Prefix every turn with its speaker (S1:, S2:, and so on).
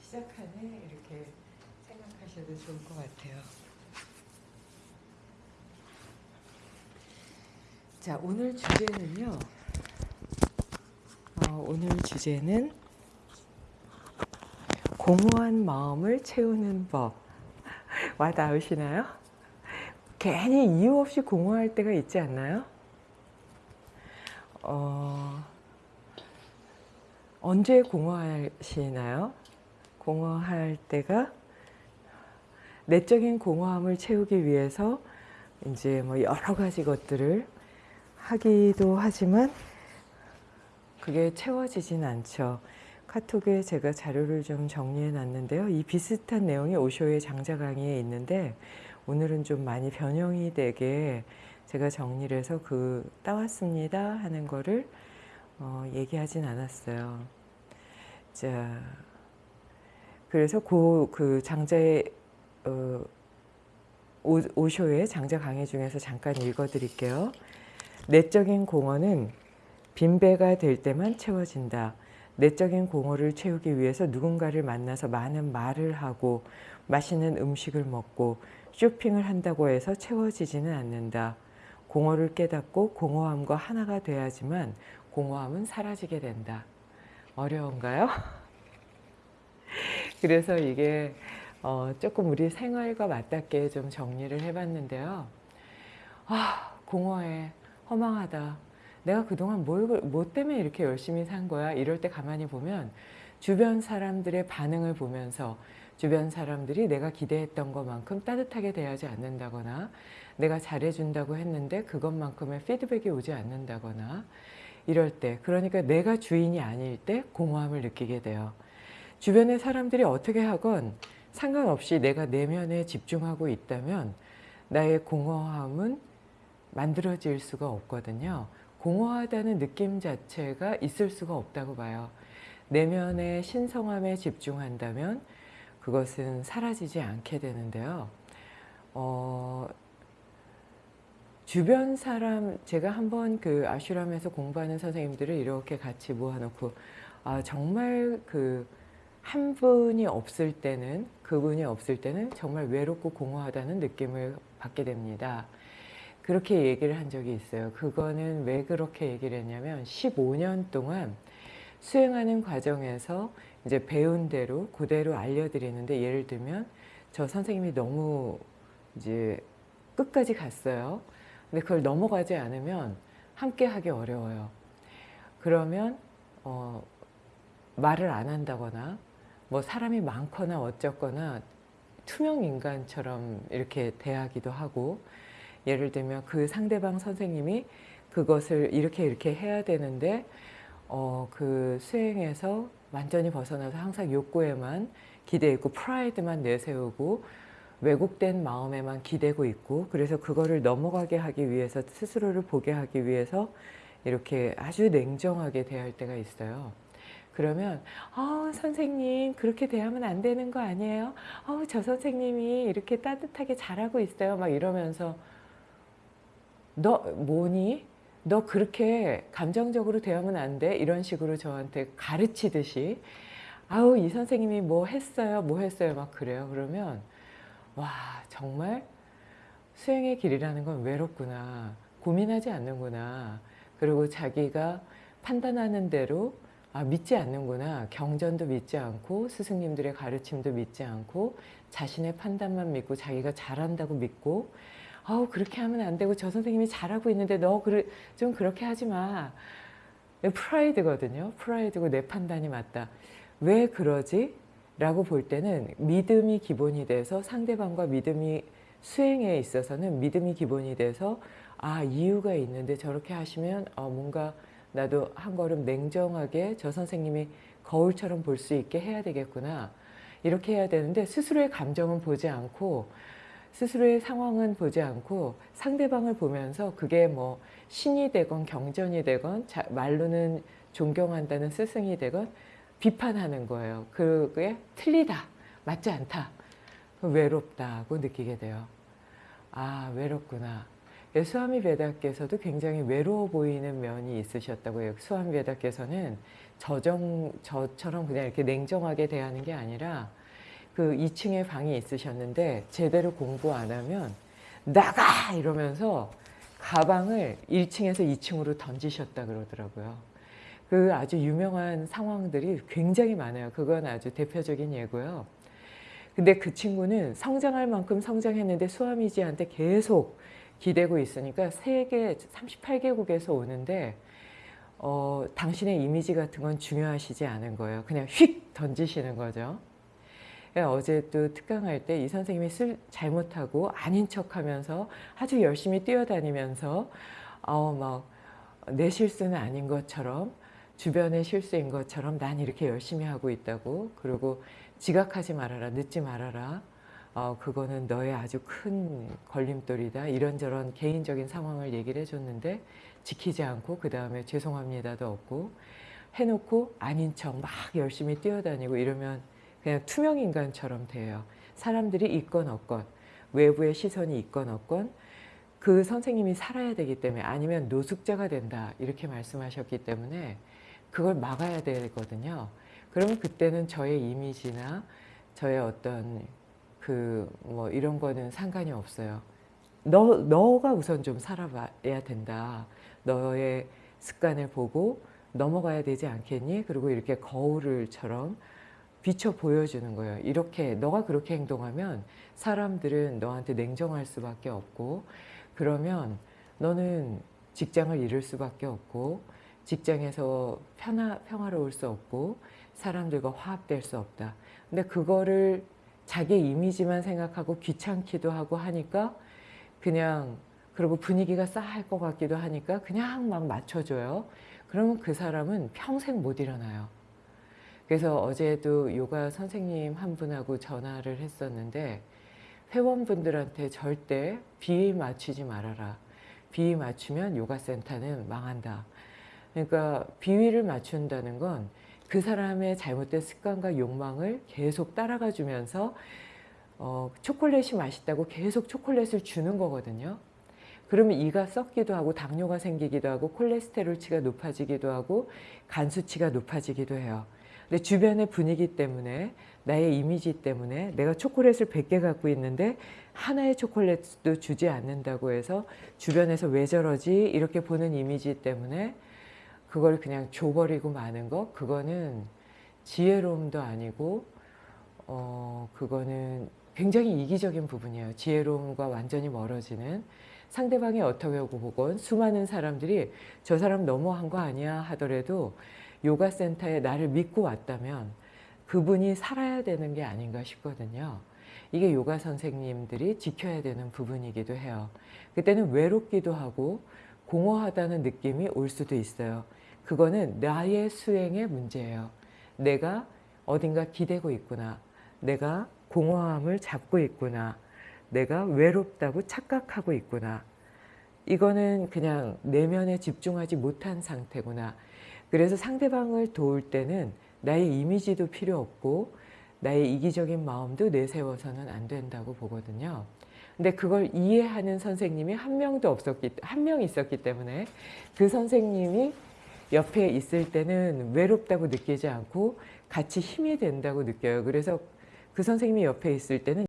S1: 시작하네 이렇게 생각하셔도 좋을 것 같아요. 자 오늘 주제는요. 어, 오늘 주제는 공허한 마음을 채우는 법. 와 닿으시나요? 괜히 이유 없이 공허할 때가 있지 않나요? 어, 언제 공허하시나요? 공허할 때가 내적인 공허함을 채우기 위해서 이제 뭐 여러 가지 것들을 하기도 하지만 그게 채워지진 않죠. 카톡에 제가 자료를 좀 정리해 놨는데요. 이 비슷한 내용이 오쇼의 장자 강의에 있는데 오늘은 좀 많이 변형이 되게 제가 정리를 해서 그 따왔습니다 하는 거를 어, 얘기하진 않았어요. 자, 그래서 그, 그 장자의 어, 오, 오쇼의 장자 강의 중에서 잠깐 읽어드릴게요. 내적인 공허는 빈배가 될 때만 채워진다. 내적인 공허를 채우기 위해서 누군가를 만나서 많은 말을 하고 맛있는 음식을 먹고 쇼핑을 한다고 해서 채워지지는 않는다. 공허를 깨닫고 공허함과 하나가 돼야지만 공허함은 사라지게 된다. 어려운가요? 그래서 이게 어, 조금 우리 생활과 맞닿게 좀 정리를 해봤는데요. 아, 공허해. 허망하다. 내가 그동안 뭘, 뭐 때문에 이렇게 열심히 산 거야? 이럴 때 가만히 보면 주변 사람들의 반응을 보면서 주변 사람들이 내가 기대했던 것만큼 따뜻하게 대하지 않는다거나 내가 잘해준다고 했는데 그것만큼의 피드백이 오지 않는다거나 이럴 때 그러니까 내가 주인이 아닐 때 공허함을 느끼게 돼요. 주변의 사람들이 어떻게 하건 상관없이 내가 내면에 집중하고 있다면 나의 공허함은 만들어질 수가 없거든요. 공허하다는 느낌 자체가 있을 수가 없다고 봐요. 내면의 신성함에 집중한다면 그것은 사라지지 않게 되는데요. 어, 주변 사람 제가 한번 그 아슈람에서 공부하는 선생님들을 이렇게 같이 모아놓고 아, 정말 그 한 분이 없을 때는 그분이 없을 때는 정말 외롭고 공허하다는 느낌을 받게 됩니다. 그렇게 얘기를 한 적이 있어요. 그거는 왜 그렇게 얘기를 했냐면 15년 동안 수행하는 과정에서 이제 배운 대로 그대로 알려드리는데 예를 들면 저 선생님이 너무 이제 끝까지 갔어요. 근데 그걸 넘어가지 않으면 함께 하기 어려워요. 그러면 어, 말을 안 한다거나 뭐 사람이 많거나 어쩌거나 투명 인간처럼 이렇게 대하기도 하고 예를 들면 그 상대방 선생님이 그것을 이렇게 이렇게 해야 되는데 어, 그 수행에서 완전히 벗어나서 항상 욕구에만 기대 있고 프라이드만 내세우고 왜곡된 마음에만 기대고 있고 그래서 그거를 넘어가게 하기 위해서 스스로를 보게 하기 위해서 이렇게 아주 냉정하게 대할 때가 있어요. 그러면 어, 선생님 그렇게 대하면 안 되는 거 아니에요? 어, 저 선생님이 이렇게 따뜻하게 잘하고 있어요. 막 이러면서 너 뭐니? 너 그렇게 감정적으로 대하면 안 돼? 이런 식으로 저한테 가르치듯이 아우 이 선생님이 뭐 했어요? 뭐 했어요? 막 그래요. 그러면 와 정말 수행의 길이라는 건 외롭구나. 고민하지 않는구나. 그리고 자기가 판단하는 대로 아, 믿지 않는구나. 경전도 믿지 않고 스승님들의 가르침도 믿지 않고 자신의 판단만 믿고 자기가 잘한다고 믿고 아우 그렇게 하면 안 되고 저 선생님이 잘하고 있는데 너좀 그렇게 하지 마. 프라이드거든요. 프라이드고 내 판단이 맞다. 왜 그러지? 라고 볼 때는 믿음이 기본이 돼서 상대방과 믿음이 수행에 있어서는 믿음이 기본이 돼서 아 이유가 있는데 저렇게 하시면 어, 뭔가 나도 한 걸음 냉정하게 저 선생님이 거울처럼 볼 수 있게 해야 되겠구나. 이렇게 해야 되는데 스스로의 감정은 보지 않고 스스로의 상황은 보지 않고 상대방을 보면서 그게 뭐 신이 되건 경전이 되건 자, 말로는 존경한다는 스승이 되건 비판하는 거예요. 그게 틀리다, 맞지 않다, 외롭다고 느끼게 돼요. 아 외롭구나. 예, 수아미 베다께서도 굉장히 외로워 보이는 면이 있으셨다고 해요. 수아미 베다께서는 저정, 저처럼 그냥 이렇게 냉정하게 대하는 게 아니라 그 2층에 방이 있으셨는데 제대로 공부 안 하면 나가! 이러면서 가방을 1층에서 2층으로 던지셨다 그러더라고요. 그 아주 유명한 상황들이 굉장히 많아요. 그건 아주 대표적인 예고요. 근데 그 친구는 성장할 만큼 성장했는데 수아미지한테 계속 기대고 있으니까 세계 38개국에서 오는데 어, 당신의 이미지 같은 건 중요하시지 않은 거예요. 그냥 휙 던지시는 거죠. 예, 어제 또 특강할 때 이 선생님이 쓸 잘못하고 아닌 척하면서 아주 열심히 뛰어다니면서 어, 막 내 실수는 아닌 것처럼 주변의 실수인 것처럼 난 이렇게 열심히 하고 있다고 그리고 지각하지 말아라 늦지 말아라 어, 그거는 너의 아주 큰 걸림돌이다 이런저런 개인적인 상황을 얘기를 해줬는데 지키지 않고 그 다음에 죄송합니다도 없고 해놓고 아닌 척 막 열심히 뛰어다니고 이러면 그냥 투명 인간처럼 돼요. 사람들이 있건 없건 외부의 시선이 있건 없건 그 선생님이 살아야 되기 때문에 아니면 노숙자가 된다 이렇게 말씀하셨기 때문에 그걸 막아야 되거든요. 그러면 그때는 저의 이미지나 저의 어떤 그 뭐 이런 거는 상관이 없어요. 너, 너가 우선 좀 살아봐야 된다. 너의 습관을 보고 넘어가야 되지 않겠니? 그리고 이렇게 거울을처럼 비춰 보여주는 거예요. 이렇게 너가 그렇게 행동하면 사람들은 너한테 냉정할 수밖에 없고 그러면 너는 직장을 잃을 수밖에 없고 직장에서 편하, 평화로울 수 없고 사람들과 화합될 수 없다. 근데 그거를 자기 이미지만 생각하고 귀찮기도 하고 하니까 그냥 그리고 분위기가 싸할 것 같기도 하니까 그냥 막 맞춰줘요. 그러면 그 사람은 평생 못 일어나요. 그래서 어제도 요가 선생님 한 분하고 전화를 했었는데 회원분들한테 절대 비위 맞추지 말아라. 비위 맞추면 요가센터는 망한다. 그러니까 비위를 맞춘다는 건 그 사람의 잘못된 습관과 욕망을 계속 따라가 주면서 어, 초콜릿이 맛있다고 계속 초콜릿을 주는 거거든요. 그러면 이가 썩기도 하고 당뇨가 생기기도 하고 콜레스테롤치가 높아지기도 하고 간 수치가 높아지기도 해요. 근데 주변의 분위기 때문에 나의 이미지 때문에 내가 초콜릿을 100개 갖고 있는데 하나의 초콜릿도 주지 않는다고 해서 주변에서 왜 저러지 이렇게 보는 이미지 때문에 그걸 그냥 줘버리고 마는 거 그거는 지혜로움도 아니고 어 그거는 굉장히 이기적인 부분이에요. 지혜로움과 완전히 멀어지는 상대방이 어떻게 보건 수많은 사람들이 저 사람 너무한 거 아니야 하더라도 요가 센터에 나를 믿고 왔다면 그분이 살아야 되는 게 아닌가 싶거든요. 이게 요가 선생님들이 지켜야 되는 부분이기도 해요. 그때는 외롭기도 하고 공허하다는 느낌이 올 수도 있어요. 그거는 나의 수행의 문제예요. 내가 어딘가 기대고 있구나. 내가 공허함을 잡고 있구나. 내가 외롭다고 착각하고 있구나. 이거는 그냥 내면에 집중하지 못한 상태구나. 그래서 상대방을 도울 때는 나의 이미지도 필요 없고 나의 이기적인 마음도 내세워서는 안 된다고 보거든요. 근데 그걸 이해하는 선생님이 한 명도 없었기 한 명 있었기 때문에 그 선생님이 옆에 있을 때는 외롭다고 느끼지 않고 같이 힘이 된다고 느껴요. 그래서 그 선생님이 옆에 있을 때는